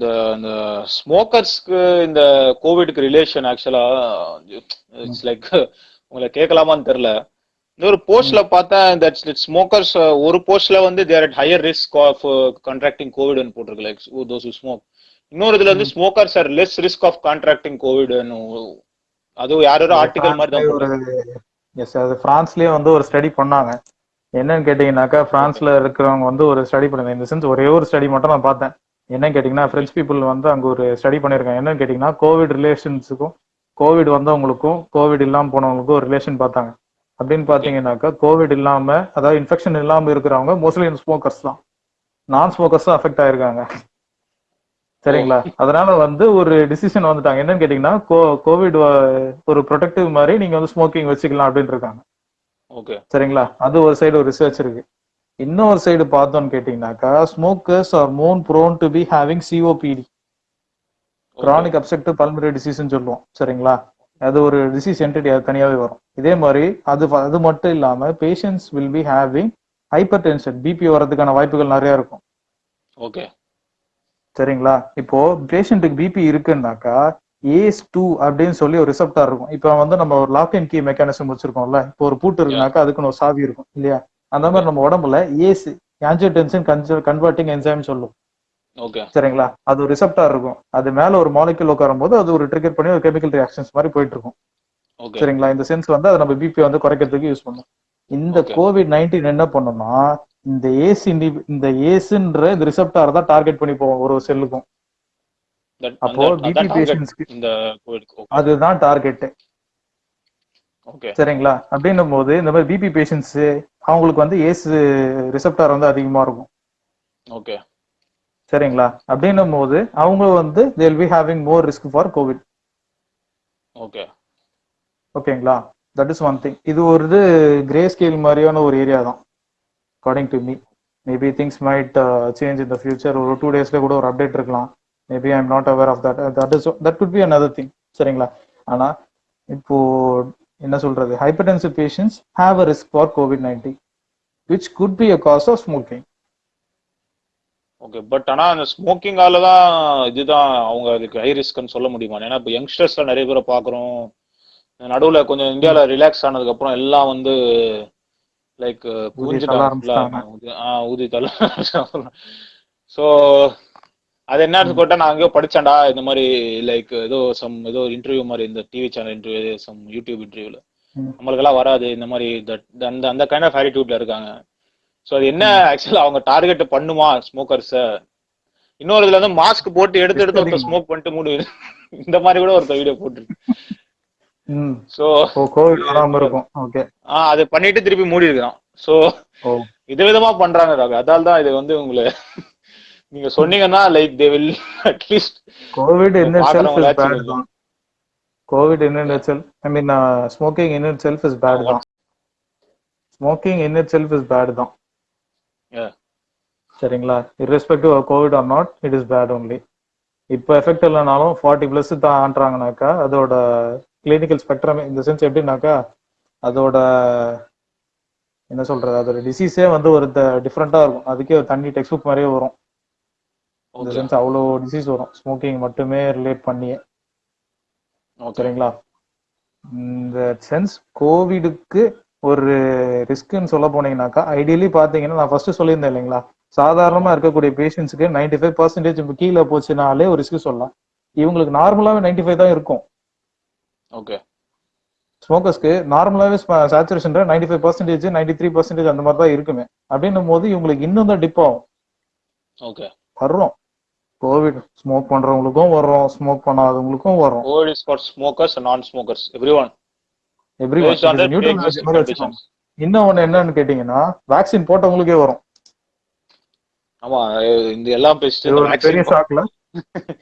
இந்த இந்த ஸ்மோக்கர்ஸ்க்கு இந்த கோவிட்க்கு ரிலேஷன் ஆக்சுவலா இட்ஸ் லைக் உங்களை கேட்கலாமான்னு தெரியல. ஒரு போஸ்ட்ல பார்த்தேன் தட்ஸ் ஸ்மோக்கர்ஸ் ஒரு போஸ்ட்ல வந்து there at higher risk of contracting கோவிட்னு போட்டிருக்கு லைக் தோஸ் ஸ்மோக் இன்னொரு இதுல வந்து smokers are less risk of contracting கோவிட்னு அதுவும் யாரோ ஆர்டிகல் மாதிரி தான். எஸ் அது பிரான்ஸ்லயே வந்து ஒரு ஸ்டடி பண்ணாங்க. என்னன்னு கேட்டீங்கன்னாக்கா பிரான்ஸ்ல இருக்கிறவங்க வந்து ஒரு ஸ்டடி பண்ணாங்க. இந்த சென்ஸ் ஒரே ஒரு ஸ்டடி மட்டும் நான் பார்த்தேன். என்னன்னு கேட்டீங்கன்னா பிரெஞ்சு பீப்புள் வந்து அங்க ஒரு ஸ்டடி பண்ணிருக்காங்க என்னன்னு கேட்டீங்கன்னா கோவிட் ரிலேஷன்ஸுக்கும் கோவிட் வந்தவங்களுக்கும் கோவிட் இல்லாம போனவங்களுக்கும் ஒரு ரிலேஷன் பார்த்தாங்க. அப்படின்னு பாத்தீங்கன்னாக்கா கோவிட் இல்லாம அதாவது இன்ஃபெக்ஷன் இல்லாம இருக்கிறவங்க மோஸ்ட்லி ஸ்மோக்கர்ஸ் தான். நான் ஸ்மோக்கர்ஸ் தான் அஃபெக்ட் ஆயிருக்காங்க. சரிங்களா? அதனால வந்து ஒரு டிசிஷன் வந்துட்டாங்க. என்னன்னு கேட்டீங்கன்னா கோவிட் ஒரு ப்ரொடெக்டிவ் மாதிரி நீங்க வந்து ஸ்மோக்கிங் வச்சுக்கலாம் அப்படின்னு இருக்காங்க. சரிங்களா? அது ஒரு சைடு ஒரு ரிசர்ச் இருக்கு. இன்னொரு சைடு பார்த்தோம்னு கேட்டீங்கன்னாக்கா smokers are more prone to be having COPD chronic obstructive pulmonary டிசீஸ்னு சொல்லுவோம் சரிங்களா? அது ஒரு டிசீஸ் என்டிட்டி அது தனியாவே வரும். இதே மாதிரி அது அது மட்டும் இல்லாம patients will be having hypertension BP வரதுக்கான வாய்ப்புகள் நிறைய இருக்கும். ஓகே சரிங்களா? இப்போ பேஷண்ட்டுக்கு பிபி இருக்குன்னாக்கா ஏஸ் டூ அப்படின்னு சொல்லி ஒரு ரிசப்டார் இருக்கும். இப்போ வந்து நம்ம ஒரு லாக் அண்ட் கீ மெக்கானிசம் வச்சிருக்கோம்ல இப்போ ஒரு பூட்டு இருக்குனாக்கா அதுக்குன்னு ஒரு சாவி இருக்கும் இல்லையா? அந்த மாதிரி நம்ம உடம்புல ஏஸ் ஆன்ஜியோடென்சின் கன்வெர்ட்டிங் என்சைம் சொல்லும். ஓகே சரிங்களா? அது ஒரு ரிசப்டார் இருக்கும். அது மேல ஒரு மாலிகுல் உட்காரும் போது அது ஒரு ட்ரிகர் பண்ணி ஒரு கெமிக்கல் ரியாக்ஷன்ஸ் மாதிரி போயிட்டு இருக்கும் சரிங்களா? இந்த சென்ஸ் வந்து அதை நம்ம பிபி வந்து குறைக்கிறதுக்கு யூஸ் பண்ணும். இந்த. கோவிட் நைன்டீன் என்ன பண்ணும்னா இந்த ஏஸ் இந்த ஏசுன்ற இந்த ரிசப்டார் தான் டார்கெட் பண்ணி போவோம் ஒரு செல்லுக்கும் அப்போ அந்த- BP அதான் target patients க்கு- இந்த கோவிட்க்கு அதுதான் டார்கெட் சரிங்களா? அப்படின்னும் போது இந்த மாதிரி பிபி பேஷண்ட்ஸ் அவங்களுக்கு வந்து ஏஸ் ரிசப்டார் வந்து அதிகமா இருக்கும். ஓகே சரிங்களா? அப்படின்னும் போது அவங்க வந்து they'll be having more risk for COVID okay ஓகேங்களா? தட் இஸ் ஒன் திங் இது ஒரு இது கிரே ஸ்கேல் மாதிரியான ஒரு ஏரியா தான் according to me maybe things might change in the future ஒரு டூ டேஸ்ல கூட ஒரு அப்டேட் இருக்கலாம். Maybe I am not aware of that that is that could be another thing சரிங்களா? ஆனா இப்போ என்ன சொல்றது? Hypertensive patients have a risk for COVID nineteen which could be a cause of smoking okay but ஆனா அந்த ஸ்மோக்கிங்கால தான் இதுதான் அவங்க அதுக்கு ஹை ரிஸ்க்னு சொல்ல முடியுமா? ஏன்னா இப்போ யங்ஸ்டர்ஸ்ல நிறைய பேரை பாக்குறோம் நடுவுல கொஞ்சம் இந்தியால ரிலாக்ஸ் ஆனதுக்கு அப்புறம் எல்லாம் வந்து லைக். ஊதி தள்ள ஸோ அது என்ன போட்டா நான் அங்கேயோ படிச்சேன்டா இந்த மாதிரி லைக் ஏதோ சம் ஏதோ இன்டர்வியூ மாதிரி இந்த TV channel interview some YouTube இன்டர்வியூல. நம்மளுக்கெல்லாம் வராது இந்த மாதிரி அந்த அந்த கைண்ட் ஆஃப் ஆட்டிடியூட்ல இருக்காங்க. ஸோ அது என்ன ஆக்சுவலா அவங்க டார்கெட் பண்ணுமா ஸ்மோக்கர்ஸ இன்னொரு இதுல வந்து மாஸ்க் போட்டு எடுத்து எடுத்து ஒருத்தர் ஸ்மோக் பண்ணிட்டு மூடு. இந்த மாதிரி கூட ஒருத்தர் வீடியோ போட்டுருக்கு. ஓ கோவிட் வராம இருக்கும். ஓகே ஆஹ் அது பண்ணிட்டு திருப்பி மூடி இருக்கான் ஸோ ஓ விதவிதமா பண்றாங்க அதால தான் இது வந்து உங்களை நீங்க சொன்னீங்கன்னா like they will at least COVID in self is bad தான். COVID in self I mean smoking in self is bad தான். Smoking in self is bad தான். சரிங்களா? Irrespective of COVID or not it is bad only. இப்போ effect இல்லைனாலும் forty plus தாண்டாங்கனாக்கா அதோட clinical spectrum இந்த sense எப்படின்னாக்கா அதோட என்ன சொல்றது அதோட டிசீஸே வந்து ஒரு டிஃப்ரெண்டா இருக்கும். அதுக்கே ஒரு தண்ணி டெக்ஸ்ட் புக் மாதிரியே வரும். இந்த சென்ஸ் அவ்வளோ டிசீஸ் வரும். ஸ்மோக்கிங் மட்டுமே ரிலேட் பண்ணியே. சரிங்களா? இந்த சென்ஸ் கோவிடுக்கு ஒரு ரிஸ்க்னு சொல்ல போனீங்கன்னாக்கா ஐடியலி பாத்தீங்கன்னா நான் ஃபர்ஸ்ட் சொல்லியிருந்தேன் இல்லைங்களா? சாதாரணமா இருக்கக்கூடிய பேஷண்ட்ஸ்க்கு நைன்டி ஃபைவ் பர்சன்டேஜ் கீழே போச்சுனாலே ஒரு ரிஸ்க் சொல்லலாம். இவங்களுக்கு நார்மலாவே நைன்டி ஃபைவ் தான் இருக்கும். ஓகே ஸ்மோக்கர்ஸ்க்கு நார்மலாவே saturation ninety five percentage ninety three percentage அந்த மாதிரி தான் இருக்குமே. அப்படின்னும் போது இவங்களுக்கு இன்னும் தான் டிப் ஆகும். ஓகே வர்றோம். கோவிட் ஸ்மோக் பண்றவங்களுக்கும் வர்றோம் ஸ்மோக் பண்ணாதவங்களுக்கும் வரும் COVID is for smokers non smokers every one every based on their neutral conditions. இன்னொன்னு என்னன்னு கேட்டீங்கன்னா வேக்சின் போட்டவங்களுக்கே வரும். ஆமா இந்த எல்லாம் பேசிட்டு பெரிய ஷாக்ல